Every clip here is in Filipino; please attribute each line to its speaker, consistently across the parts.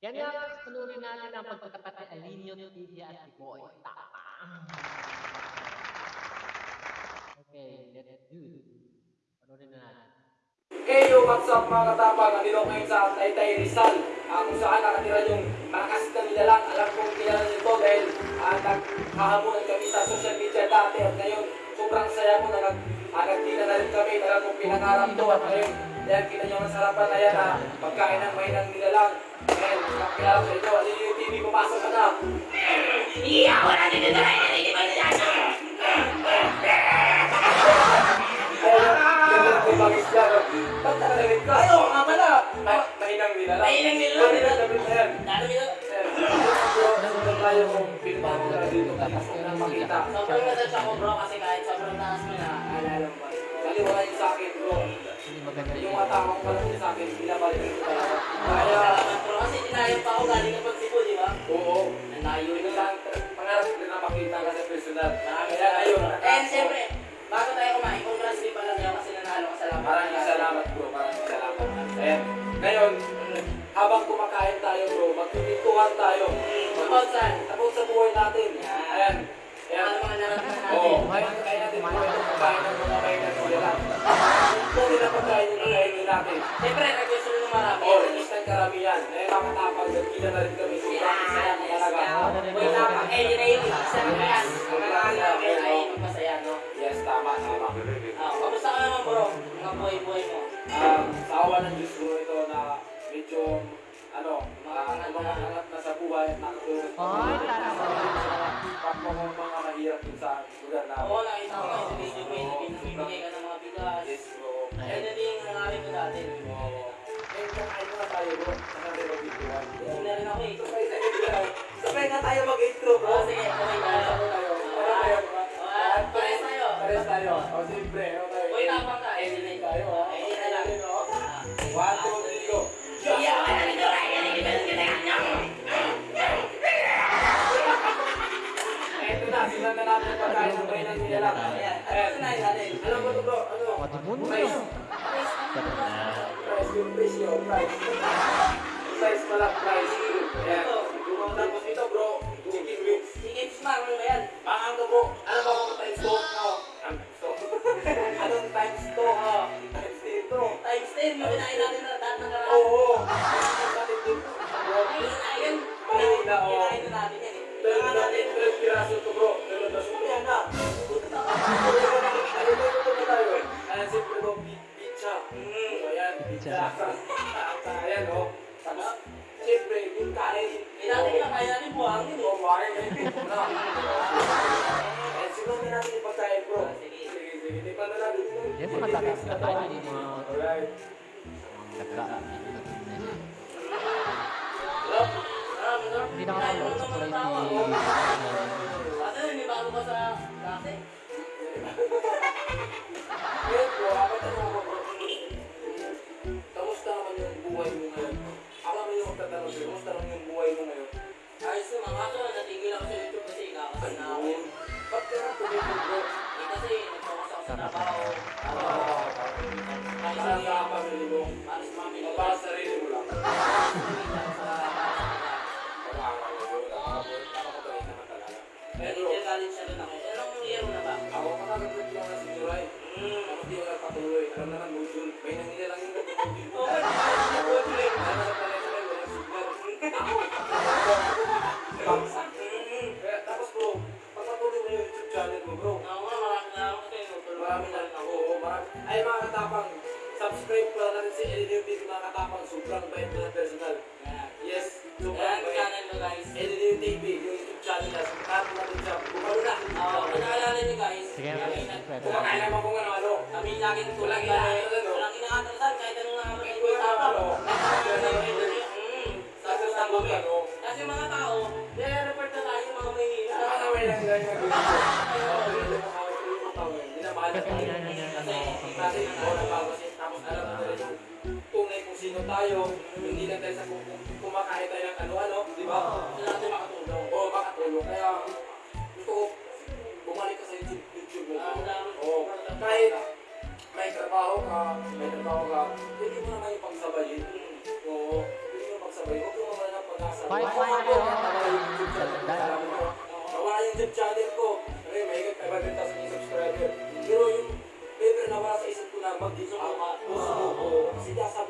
Speaker 1: Yan nga guys, panurin natin ang pagtatapat ni Alinio TV at Boy Tapang. Okay, let's do it. Panurin na natin.
Speaker 2: Hey yo, what's up mga katapang? Nandito ngayon sa Taytay Rizal uh, kung saan nakatira yung malakas na nilalang. Alam kong kilala nyo to dahil uh, naghahamunan kami sa social media dati at ngayon sobrang saya ko na nag, uh, nagkita na rin kami. Alam kong pinangarap to at ngayon dahil kita nyo ang sarapan na yan uh, pagkain ng may ng nilalang. Sa inyo. Alin yung TV, pumasok ka na.
Speaker 3: Wala dito na ang nilano.
Speaker 2: Ayun, ganda ng bagis no? Ba't nakalalit ka?
Speaker 3: Ayaw
Speaker 2: Mahinang nilalang.
Speaker 3: Mahinang nilalang.
Speaker 2: Bakit ang damit na yan?
Speaker 3: Lalo nyo.
Speaker 2: Nandun tayo kung na tapos ko na makita.
Speaker 3: Sobrang natouch ako bro kasi kahit sobrang taas mo na.
Speaker 2: Alala mo? Kaliwala yung sa akin bro.
Speaker 1: Hindi
Speaker 2: Yung mga tamang pala niya sa akin, pinabalik ko. Kaya,
Speaker 3: Dinayang pa ako galing ng pagsipo, di ba?
Speaker 2: oo.
Speaker 3: Nanayo
Speaker 2: Yun
Speaker 3: yun
Speaker 2: lang, pangarap ko na makita ka sa personal. Kaya ayun.
Speaker 3: And siyempre, bago tayo kumain, congrats din pala niya kasi nanalo ka sa laban.
Speaker 2: Maraming salamat bro, maraming salamat. Ayan, ngayon, habang kumakain tayo bro, magpipintuhan tayo.
Speaker 3: Saan?
Speaker 2: Tapos sa buhay natin. Ayan. Ayan.
Speaker 3: Ano mga naramdaman natin?
Speaker 2: Oo, ngayon kaya natin ng pagkain ng mga may nagsilang. Kung nila pagkain yung kakainin natin.
Speaker 3: Siyempre,
Speaker 2: Yes,
Speaker 3: bro? Ayun na din yung nangyari ko dati.
Speaker 2: Kakain na tayo bro. Tayo mag-intruan.
Speaker 3: Hindi na eh.
Speaker 2: Sabay tayo. Sabay nga tayo mag-intro bro.
Speaker 3: Oo, sige, okay tayo.
Speaker 2: Ano tayo? Tayo?
Speaker 3: Pares tayo.
Speaker 2: Pares tayo. O, siyempre. Tayo?
Speaker 3: Uy, tapang ka. Eh,
Speaker 2: Editing tayo. oh.
Speaker 3: Eh, hindi na lang.
Speaker 2: Oh. One, two, three, go.
Speaker 3: Iya, wala nito kayo nalilip ang nilano.
Speaker 2: Eto na, sinan na natin yung pagkain ng bayan ng nilalang.
Speaker 3: Ayan, ano sinayin natin?
Speaker 2: Alam mo to bro, ano?
Speaker 1: Madubon mo
Speaker 2: Price.
Speaker 1: yun. Sarap na.
Speaker 2: Price yung price. Price pala, price. Ayan. Yung tapos ito bro, chicken wings.
Speaker 3: Mo ba yan?
Speaker 2: Baka ano bro, alam mo kung times 2? No. Times 2. Anong times 2?
Speaker 3: Oo.
Speaker 2: Times dito.
Speaker 3: Times 10, yung kinain natin na lahat ng karaan.
Speaker 2: Oo.
Speaker 3: Ayun, ayun.
Speaker 2: Na, oo.
Speaker 3: Kinain na natin yan eh.
Speaker 2: Dalawa natin, 12 piraso to bro. Dalawa na sumaya na. Ano ba na tayo? Ayan, siyempre bro, pi- pizza. Ayan,
Speaker 1: Pizza.
Speaker 2: pizza. Pizza, ayan, oh. Tapos, siyempre, yung kanin.
Speaker 3: Eh, dati kinakain natin buhangin eh.
Speaker 2: Na. Siguro na natin yung pagkain, bro.
Speaker 3: Sige.
Speaker 2: Sige, sige, tikman na natin ito.
Speaker 1: Yan mga tatas na tayo. Mga
Speaker 2: Alright.
Speaker 1: nagkaan. Hindi nakakapag sa kulay
Speaker 3: hindi bago pa sa dati.
Speaker 2: Ngayon, bro, ako
Speaker 3: kaso natigil ako sa YouTube kasi kakasal na ako.
Speaker 2: Ayun. Ba't ka na tumigil, bro?
Speaker 3: Eh kasi nag-focus ako sa trabaho.
Speaker 2: Pala natin si Elinio TV mga katapang. Sobrang bait na personal. Yes, sobrang bait.
Speaker 3: channel ko guys.
Speaker 2: Elinio TV, yung YouTube channel niya. Subscribe natin siya. Bumalo na.
Speaker 3: Oo, kung naalala niyo guys,
Speaker 1: Sige,
Speaker 3: nag-
Speaker 2: Kumakain naman kung ano-ano.
Speaker 3: kami laging
Speaker 2: inaatalasan, no?
Speaker 3: Walang inaatalasan kahit anong nga kami
Speaker 2: Kahit
Speaker 3: ko
Speaker 2: wala
Speaker 3: tapang.
Speaker 2: ano.
Speaker 3: Hmm, sasasan kami. Kasi mga tao, nire-report na tayo mga may
Speaker 2: Saka na may lang ganyan mag-video. Dinamahal na tayo. Kasi kasi ito nagbago siya. Sino tayo. Hindi lang tayo sa kung kung kumakain tayo ng ano-ano. Di ba?
Speaker 3: Gusto natin makatulong.
Speaker 2: Oo, makatulong. Kaya gusto ko bumalik ka sa YouTube, YouTube mo.
Speaker 3: Ah, dami.
Speaker 2: Oo. Kahit may trabaho ka, may trabaho ka, pwede mo naman yung pagsabayin. Oo. Pwede mo pagsabayin. Huwag mo naman ang pag nasa.
Speaker 1: Bye, bye,
Speaker 2: ko,
Speaker 1: bye.
Speaker 2: wala yung YouTube channel.
Speaker 1: Dahil-
Speaker 2: Alam mo, Wala yung YouTube channel ko. Ano yun, mahigit 500,000 subscriber. Pero yung never na wala sa isip ko na mag-sumuko. O sumuko. Kasi dahil sabi nila, pag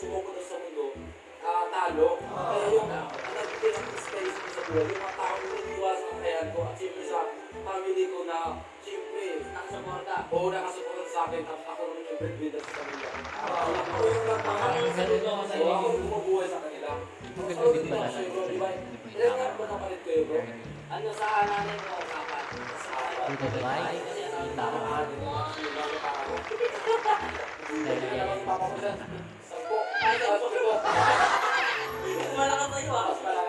Speaker 2: sumuko sa mundo, ah, talo. Kaya yung ang nagbibigay ng inspiration ko sa buhay, yung mga tao yung naniwala sa kakayahan ko at siyempre sa family ko na siyempre nakasuporta. Oo, nakasuporta sa akin. Tapos ako naman yung breadwinner sa kanila. Ako yung
Speaker 3: ko sa
Speaker 2: Oo,
Speaker 3: iyo.
Speaker 2: ako yung bumubuhay sa kanila.
Speaker 1: Din pala
Speaker 2: ako sa'yo, bro,
Speaker 1: sa-
Speaker 2: di ba?
Speaker 1: sa-
Speaker 2: Ilan nga ba napalit kayo, bro?
Speaker 3: Ano sa nanay ko, kapat. Sa
Speaker 1: ba?
Speaker 3: Kasi ang. Malakas sa'yo ah.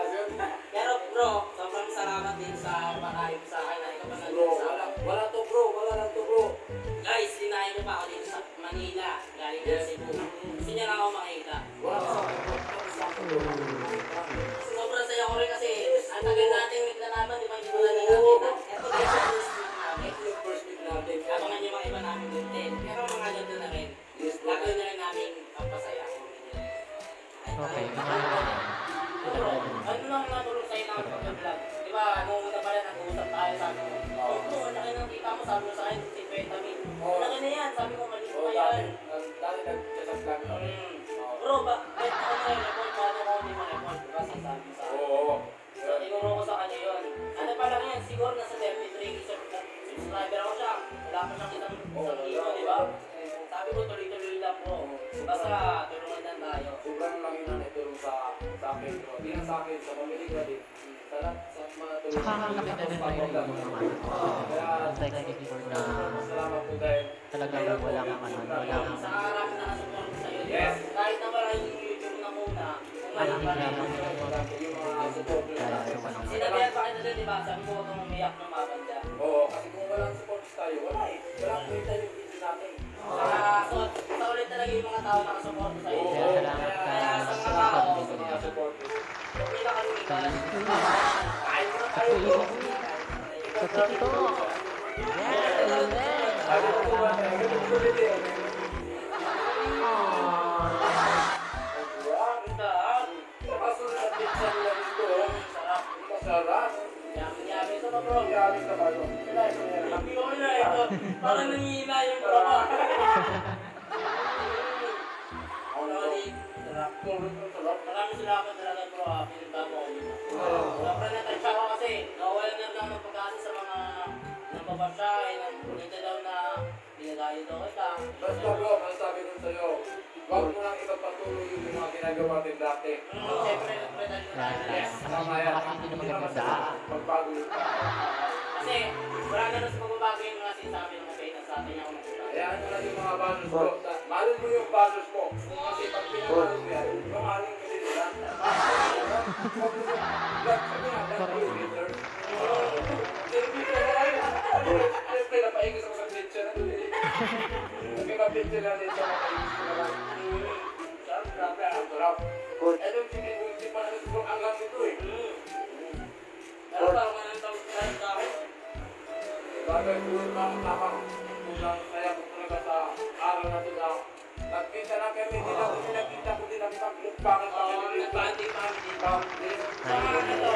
Speaker 3: Isang di ba? Sabi ko, tuloy-tuloy lang bro. Basta, tulungan lang tayo.
Speaker 2: Sobrang laki na naitulong sa sa akin. Hindi lang sa akin, sa pamilya ko din. Sa lahat, sa mga tulong.
Speaker 1: Saka ang laki na rin tayo ng mga ang thank you for na
Speaker 2: po
Speaker 1: talagang wala kang ano, wala kang
Speaker 3: Sa araw na nakasupport ko sa'yo.
Speaker 2: Yes.
Speaker 3: Kahit na YouTube na muna,
Speaker 1: Ano
Speaker 3: ngayon pa rin.
Speaker 2: yung mga supporters natin.
Speaker 3: Sinabihan pa kita din, di ba? Sabi ko, huwag kang umiyak ng mabanda.
Speaker 2: Oo, kasi kung walang support tayo, wala eh. Walang kwenta yung video natin.
Speaker 3: Saka, so, sa ulit talaga yung mga tao nakasupport sa'yo.
Speaker 2: Oo,
Speaker 1: Kaya salamat ka
Speaker 3: Kaya sa
Speaker 1: sa
Speaker 3: mga tao,
Speaker 2: sa mga supporters.
Speaker 3: Huwag nila kami ibalas.
Speaker 2: Kain mo na
Speaker 1: Sa
Speaker 2: tayo, bro.
Speaker 1: Sa TikTok! Yes!
Speaker 3: Parang nangihina yung bro ko. Solid. Sarap.
Speaker 2: Sarap.
Speaker 3: Maraming salamat talaga bro ha. Pinunta mo ako dito. Sobrang natouch ako kasi nawawalan na lang ng pag-asa sa mga nababasya eh. Nandito daw na pinagayo daw kita.
Speaker 2: Basta bro, masasabi ko sa'yo, huwag mo lang ipagpatuloy yung mga ginagawa natin dati.
Speaker 3: Mm, Siyempre, siyempre tayo na.
Speaker 1: Kasi kasi hindi naman maganda.
Speaker 2: Pagbago yung
Speaker 3: Kasi marami na sa pagbabago yung mga sinasabi
Speaker 2: Hayaan mo lang yung mga values mo. Mahalin mo yung values mo. Kasi pag pinamahalin mo yan, mamahalin ka din nila. Nga. Siyempre, napaingis sa picture na eh. Nagkaka-picture natin sa mga ingis ko na lang. Sarap, grabe, ang sarap. Eh, nung pinibunti pa natin kung ang lang nito eh.
Speaker 3: Pero parang tawag?
Speaker 2: Bagay po yung mga tamang kulang kaya po talaga sa araw na ito na nagkita na kami, hindi na kami nakita kundi nagpaglupangan pa
Speaker 3: Oo,
Speaker 2: kami dito.
Speaker 3: nag-bonding family.
Speaker 2: Family.
Speaker 3: Sa mga ano,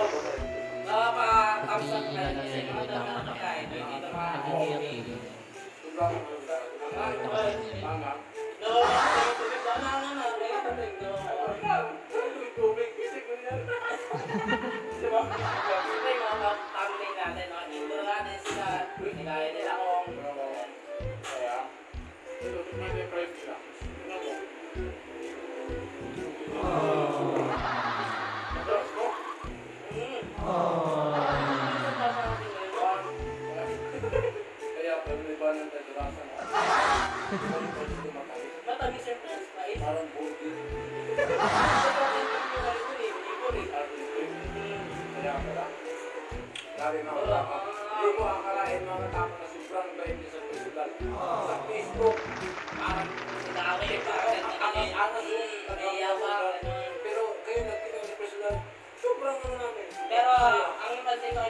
Speaker 3: nakaka-thumbs up
Speaker 1: Hindi
Speaker 3: na
Speaker 1: na
Speaker 3: kasi
Speaker 1: nila
Speaker 3: mga daw na
Speaker 1: nagdama.
Speaker 3: pagkain. Dito mga
Speaker 1: Naging active.
Speaker 2: Sobrang tama.
Speaker 3: No, may tubig daw na ano na, may tubig daw.
Speaker 2: Tubig, tubig, isip mo yan. Diba? Kaya pag-iba ng kadalasan, parang pwede tumatalis.
Speaker 3: Matamis yung french fries.
Speaker 2: Parang bukid. Kaya pala. Grabe mga tama. Hindi mo akalain mga tama na sobrang bait niya sa personal. Sa Facebook, parang pero kayo nagkita sa personal, sobrang ano namin.
Speaker 3: Pero ang pansin ko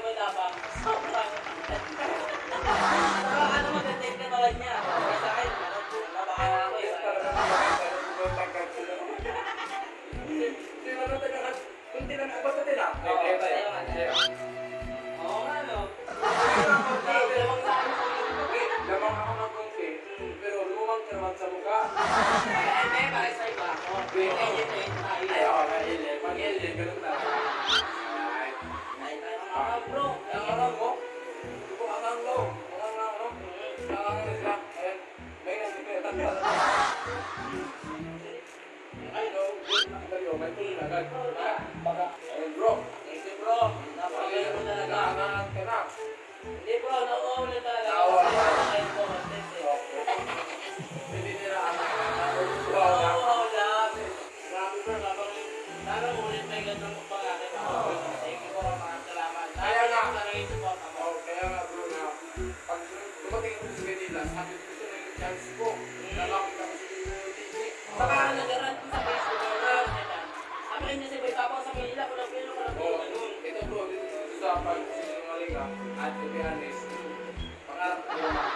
Speaker 3: sana ulit may ganun mo pa natin. Thank you, bro. Maraming salamat.
Speaker 2: Kaya nga.
Speaker 3: Sa naging support ako.
Speaker 2: Oh, kaya nga bro na pag dumating ako sa Manila, sabi ko gusto na yung chance ko na makita ko si TV.
Speaker 3: Saka nag-rant ko sa Facebook. Sabi rin niya si Boy Tapang sa Manila. Walang pilo, walang pilo. Ganun.
Speaker 2: ito bro, dito sa pag sinungaling ka, at to be honest, pangarap ko na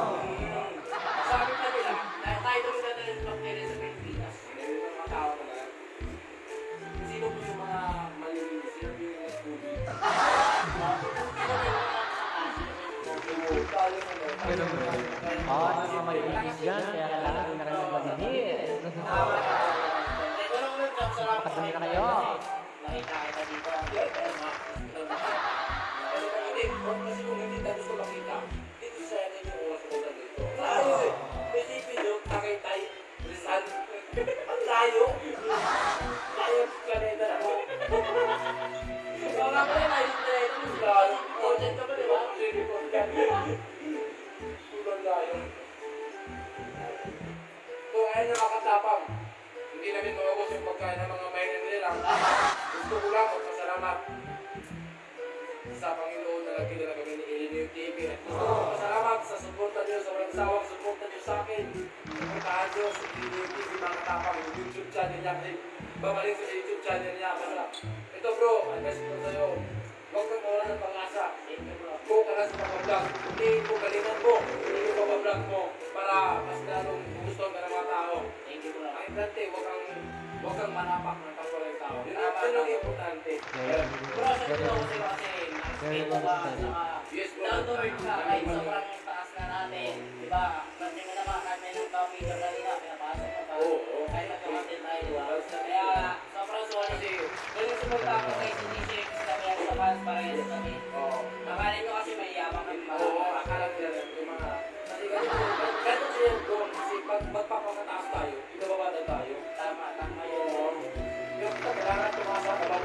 Speaker 2: Sabi
Speaker 3: pa nila, tayo ng bacteria sa Pilipinas.
Speaker 2: hindi rin mga tao talaga. Sino po yung mga malilinis? Sino po yung?
Speaker 3: Sino ba yung mga
Speaker 1: malinis dyan, kaya kailangan hindi na kayo maglinis.
Speaker 3: Lang
Speaker 1: Makadumi na kayo.
Speaker 3: Nakita kita dito.
Speaker 2: Kasi kung hindi, gusto makita, Rizal. Ang layo. Layo sa planeta na ako.
Speaker 3: Oo nga pala, nais na ito.
Speaker 2: Layo.
Speaker 3: Content ka ba, di ba?
Speaker 2: Sige po, Sobrang layo. So, ayun nakakatapang. Hindi namin maubos yung pagkain ng mga mayanan nila. Gusto ko lang magpasalamat sa Panginoon na nagkita na kami ni Ilineo TV. Gusto ko magpasalamat sa suporta niyo, sa walang sawang niyo sa akin. Suportahan niyo sa Ilineo TV mga katapang, yung YouTube channel niya. Kasi babalik ko sa YouTube channel niya. Basta, ito bro, advice ko sa'yo. Huwag kang mawala ng
Speaker 3: bro.
Speaker 2: Go ka na sa pag-vlog. Hindi mo galingan mo. Hindi mo pag-vlog mo para mas lalong gusto ka ng mga tao.
Speaker 3: Thank you, bro.
Speaker 2: Ang importante, huwag kang huwag kang manapak ng kapwa ng tao. Yun ang yun ang importante.
Speaker 3: Bro, sa ito kasi kasi nakikita ka saka down to earth ka kahit sobrang na natin. Di ba? Kasi mo naman kahit may nang video kanina, pinapasok mo pa.
Speaker 2: Oo, oo.
Speaker 3: Kahit magkakontent tayo, di ba? Kaya sobrang solid.
Speaker 2: Kasi,
Speaker 3: Ganun sumunta ako kay CDC kami ang sa fans para yun kami.
Speaker 2: oo.
Speaker 3: Akala nyo kasi may yabang kami mga.
Speaker 2: Oo, akala lang yung mga... Kasi ganito siya bro. Kasi pag magpapakataas tayo, ibababa tayo.
Speaker 3: Tama, tama yun.
Speaker 2: Oo. Yung kailangan tumasa ka lang.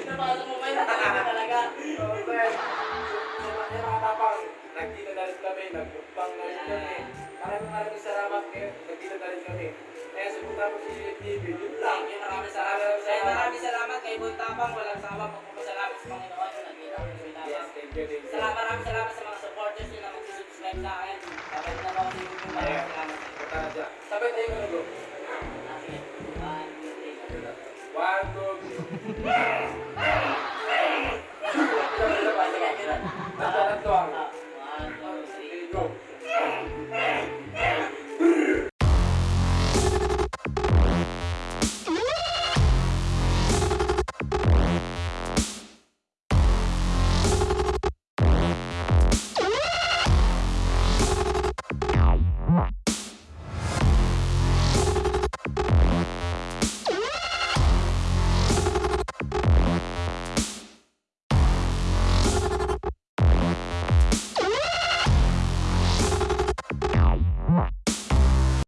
Speaker 3: Napasok mo ba yun? Talaga.
Speaker 2: Oo, friend. Sa mga nakatapang, nagkita na rin kami, nagpang na rin kami. Maraming maraming salamat kayo, nagkita na rin kami. Kaya sumunta mo si TV, yun lang.
Speaker 3: You, maraming salamat. Kaya maraming salamat kay Boy Tapang. Walang sawa pagpapasalamat sa Panginoon na nagkita kami sa
Speaker 2: Yes, thank you, thank you.
Speaker 3: Salamat, maraming salamat sa mga supporters nyo na mag-subscribe sa akin. Kapag na ako sa YouTube, maraming salamat.